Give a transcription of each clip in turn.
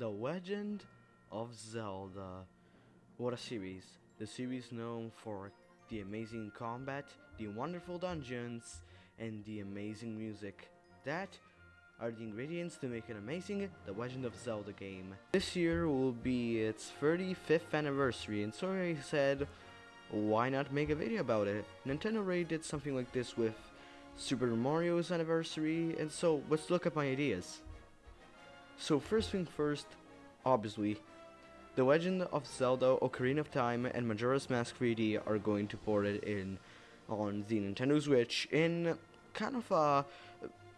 The Legend of Zelda. What a series. The series known for the amazing combat, the wonderful dungeons, and the amazing music. That are the ingredients to make an amazing The Legend of Zelda game. This year will be its 35th anniversary and so I said, why not make a video about it? Nintendo already did something like this with Super Mario's anniversary and so let's look at my ideas. So first thing first, obviously, The Legend of Zelda Ocarina of Time and Majora's Mask 3D are going to port it in on the Nintendo Switch in kind of a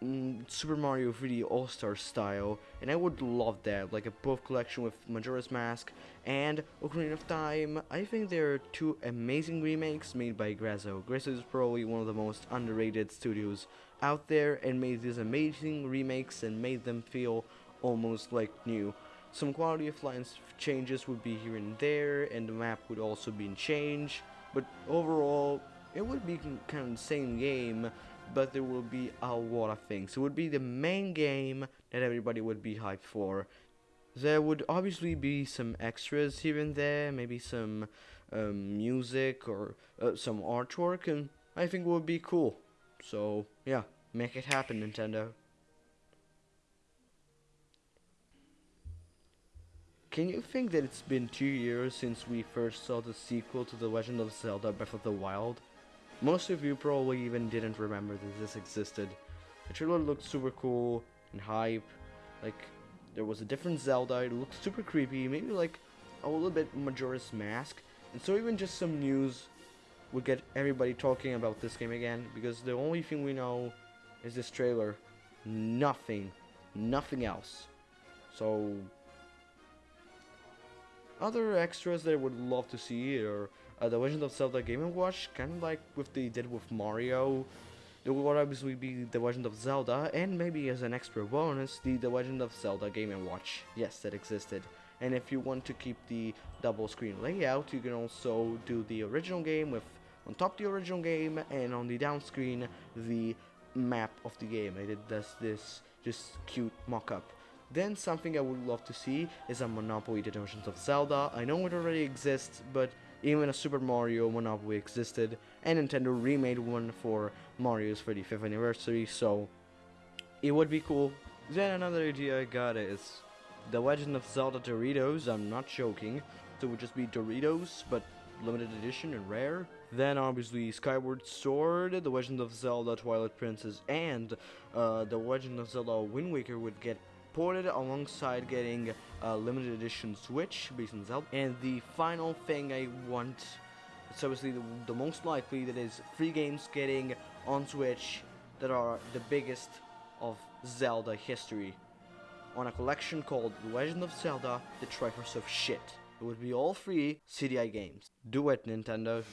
mm, Super Mario 3D All-Star style, and I would love that, like a both collection with Majora's Mask and Ocarina of Time. I think they're two amazing remakes made by Grezzo. Grezzo is probably one of the most underrated studios out there and made these amazing remakes and made them feel almost like new. Some quality of life changes would be here and there, and the map would also be changed, but overall, it would be kind of the same game, but there will be a lot of things. It would be the main game that everybody would be hyped for. There would obviously be some extras here and there, maybe some um, music or uh, some artwork, and I think it would be cool. So, yeah, make it happen, Nintendo. Can you think that it's been two years since we first saw the sequel to The Legend of Zelda Breath of the Wild? Most of you probably even didn't remember that this existed. The trailer looked super cool and hype, like there was a different Zelda, it looked super creepy, maybe like a little bit Majora's Mask, and so even just some news would get everybody talking about this game again, because the only thing we know is this trailer. Nothing. Nothing else. So, other extras that I would love to see are uh, The Legend of Zelda Game & Watch, kind of like what they did with Mario. There would obviously be The Legend of Zelda, and maybe as an extra bonus, the The Legend of Zelda Game & Watch. Yes, that existed. And if you want to keep the double screen layout, you can also do the original game with on top the original game, and on the down screen, the map of the game. I did this, this just cute mock-up. Then something I would love to see is a Monopoly Legends of Zelda. I know it already exists, but even a Super Mario Monopoly existed, and Nintendo remade one for Mario's 35th anniversary, so it would be cool. Then another idea I got is The Legend of Zelda Doritos, I'm not joking, so it would just be Doritos, but limited edition and rare. Then obviously Skyward Sword, The Legend of Zelda Twilight Princess, and uh, The Legend of Zelda Wind Waker would get ported alongside getting a limited edition Switch on Zelda. And the final thing I want, it's obviously the, the most likely, that is free games getting on Switch that are the biggest of Zelda history. On a collection called Legend of Zelda, The Triforce of Shit. It would be all free CDI games. Do it, Nintendo.